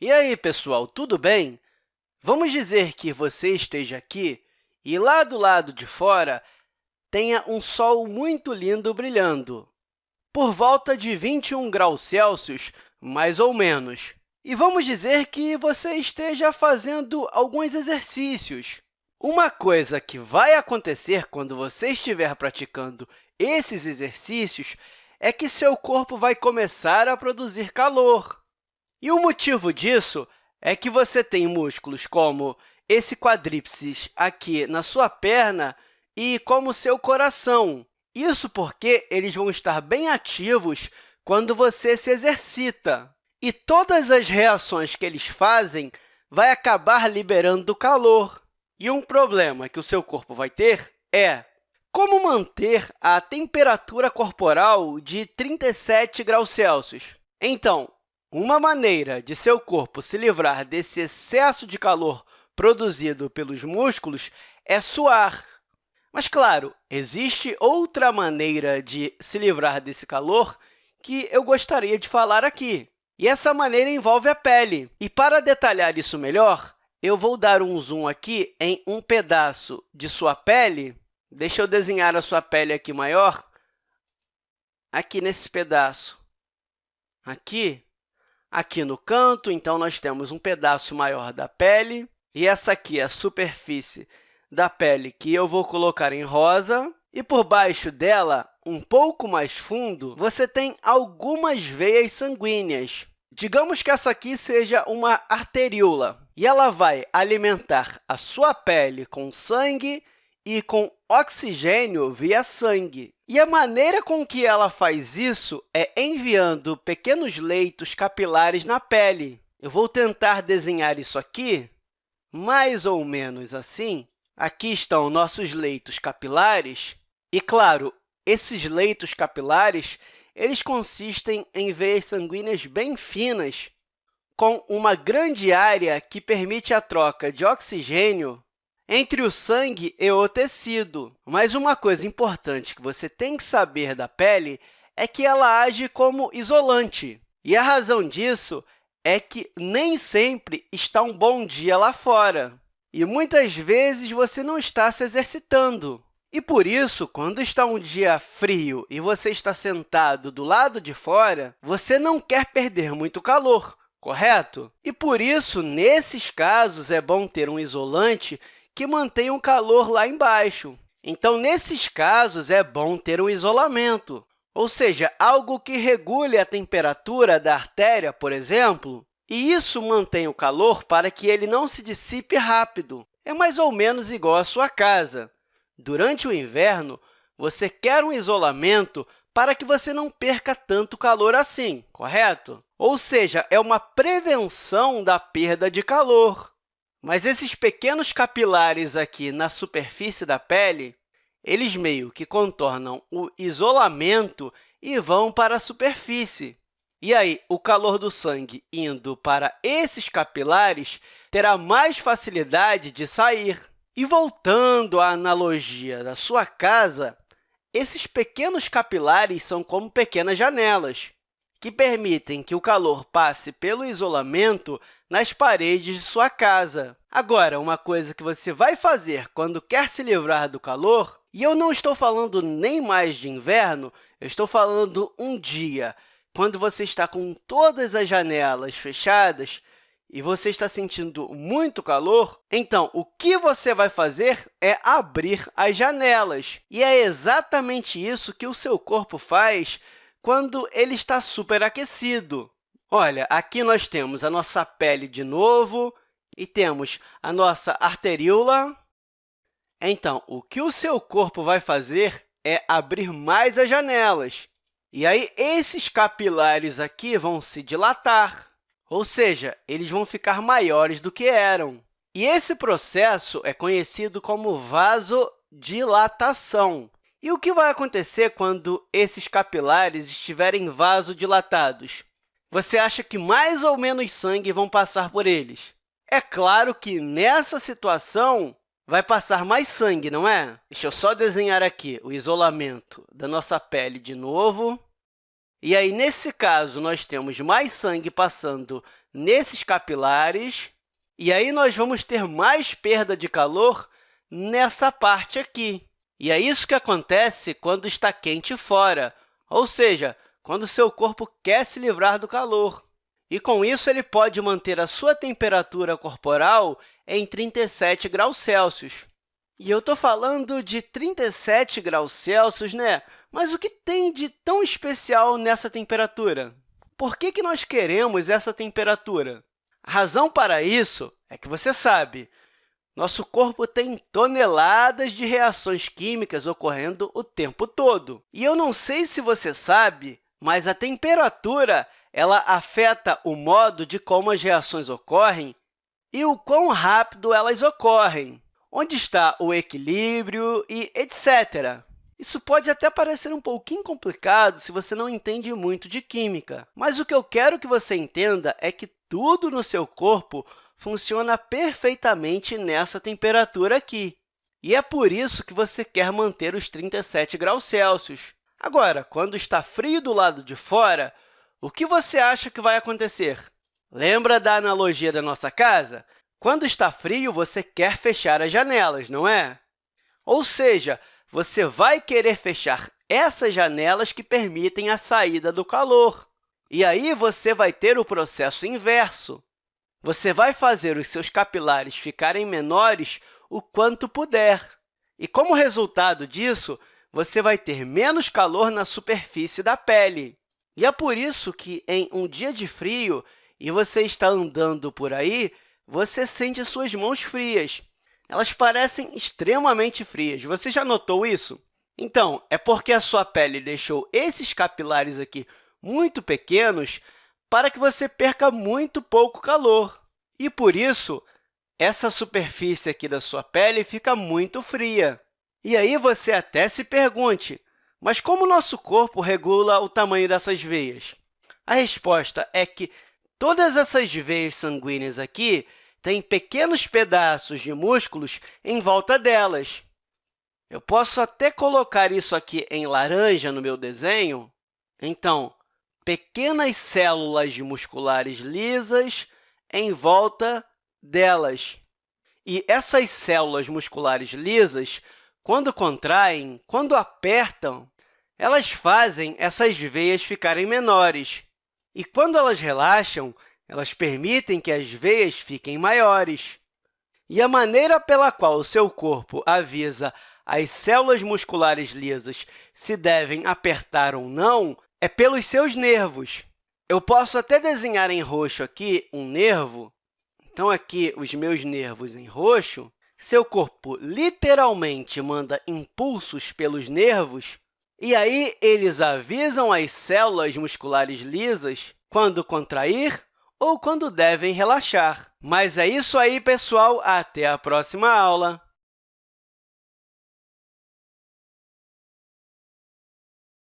E aí, pessoal, tudo bem? Vamos dizer que você esteja aqui e, lá do lado de fora, tenha um sol muito lindo brilhando, por volta de 21 graus Celsius, mais ou menos. E vamos dizer que você esteja fazendo alguns exercícios. Uma coisa que vai acontecer quando você estiver praticando esses exercícios é que seu corpo vai começar a produzir calor. E o motivo disso é que você tem músculos como esse quadríceps aqui na sua perna e como seu coração. Isso porque eles vão estar bem ativos quando você se exercita. E todas as reações que eles fazem vai acabar liberando calor. E um problema que o seu corpo vai ter é como manter a temperatura corporal de 37 graus Celsius. Então, uma maneira de seu corpo se livrar desse excesso de calor produzido pelos músculos é suar. Mas, claro, existe outra maneira de se livrar desse calor que eu gostaria de falar aqui. E essa maneira envolve a pele. E, para detalhar isso melhor, eu vou dar um zoom aqui em um pedaço de sua pele. Deixa eu desenhar a sua pele aqui maior. Aqui nesse pedaço. Aqui. Aqui no canto, então, nós temos um pedaço maior da pele, e essa aqui é a superfície da pele que eu vou colocar em rosa, e por baixo dela, um pouco mais fundo, você tem algumas veias sanguíneas. Digamos que essa aqui seja uma arteríola, e ela vai alimentar a sua pele com sangue e com oxigênio via sangue. E a maneira com que ela faz isso é enviando pequenos leitos capilares na pele. Eu vou tentar desenhar isso aqui, mais ou menos assim. Aqui estão nossos leitos capilares. E, claro, esses leitos capilares eles consistem em veias sanguíneas bem finas, com uma grande área que permite a troca de oxigênio entre o sangue e o tecido. Mas uma coisa importante que você tem que saber da pele é que ela age como isolante. E a razão disso é que nem sempre está um bom dia lá fora. E muitas vezes você não está se exercitando. E por isso, quando está um dia frio e você está sentado do lado de fora, você não quer perder muito calor, correto? E por isso, nesses casos, é bom ter um isolante que mantenha o calor lá embaixo. Então, nesses casos, é bom ter um isolamento, ou seja, algo que regule a temperatura da artéria, por exemplo, e isso mantém o calor para que ele não se dissipe rápido. É mais ou menos igual à sua casa. Durante o inverno, você quer um isolamento para que você não perca tanto calor assim, correto? Ou seja, é uma prevenção da perda de calor. Mas esses pequenos capilares aqui na superfície da pele, eles meio que contornam o isolamento e vão para a superfície. E aí, o calor do sangue indo para esses capilares terá mais facilidade de sair. E voltando à analogia da sua casa, esses pequenos capilares são como pequenas janelas, que permitem que o calor passe pelo isolamento nas paredes de sua casa. Agora, uma coisa que você vai fazer quando quer se livrar do calor, e eu não estou falando nem mais de inverno, eu estou falando um dia, quando você está com todas as janelas fechadas e você está sentindo muito calor, então, o que você vai fazer é abrir as janelas. E é exatamente isso que o seu corpo faz quando ele está superaquecido. Olha, aqui nós temos a nossa pele de novo e temos a nossa arteríola. Então, o que o seu corpo vai fazer é abrir mais as janelas. E aí, esses capilares aqui vão se dilatar, ou seja, eles vão ficar maiores do que eram. E esse processo é conhecido como vasodilatação. E o que vai acontecer quando esses capilares estiverem vasodilatados? Você acha que mais ou menos sangue vão passar por eles? É claro que, nessa situação, vai passar mais sangue, não é? Deixa eu só desenhar aqui o isolamento da nossa pele de novo. E aí, nesse caso, nós temos mais sangue passando nesses capilares, e aí nós vamos ter mais perda de calor nessa parte aqui. E é isso que acontece quando está quente fora, ou seja, quando seu corpo quer se livrar do calor. E, com isso, ele pode manter a sua temperatura corporal em 37 graus Celsius. E eu estou falando de 37 graus Celsius, né? Mas o que tem de tão especial nessa temperatura? Por que, que nós queremos essa temperatura? A razão para isso é que você sabe, nosso corpo tem toneladas de reações químicas ocorrendo o tempo todo. E eu não sei se você sabe, mas a temperatura ela afeta o modo de como as reações ocorrem e o quão rápido elas ocorrem, onde está o equilíbrio e etc. Isso pode até parecer um pouquinho complicado se você não entende muito de química, mas o que eu quero que você entenda é que tudo no seu corpo funciona perfeitamente nessa temperatura aqui. E é por isso que você quer manter os 37 graus Celsius. Agora, quando está frio do lado de fora, o que você acha que vai acontecer? Lembra da analogia da nossa casa? Quando está frio, você quer fechar as janelas, não é? Ou seja, você vai querer fechar essas janelas que permitem a saída do calor. E aí você vai ter o processo inverso. Você vai fazer os seus capilares ficarem menores o quanto puder. E, como resultado disso, você vai ter menos calor na superfície da pele. E é por isso que, em um dia de frio, e você está andando por aí, você sente suas mãos frias elas parecem extremamente frias. Você já notou isso? Então, é porque a sua pele deixou esses capilares aqui muito pequenos para que você perca muito pouco calor. E, por isso, essa superfície aqui da sua pele fica muito fria. E aí você até se pergunte, mas como o nosso corpo regula o tamanho dessas veias? A resposta é que todas essas veias sanguíneas aqui tem pequenos pedaços de músculos em volta delas. Eu posso até colocar isso aqui em laranja no meu desenho. Então, pequenas células musculares lisas em volta delas. E essas células musculares lisas, quando contraem, quando apertam, elas fazem essas veias ficarem menores. E quando elas relaxam, elas permitem que as veias fiquem maiores. E a maneira pela qual o seu corpo avisa as células musculares lisas se devem apertar ou não é pelos seus nervos. Eu posso até desenhar em roxo aqui um nervo. Então, aqui, os meus nervos em roxo. Seu corpo literalmente manda impulsos pelos nervos, e aí eles avisam as células musculares lisas quando contrair ou quando devem relaxar. Mas é isso aí, pessoal! Até a próxima aula!